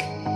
you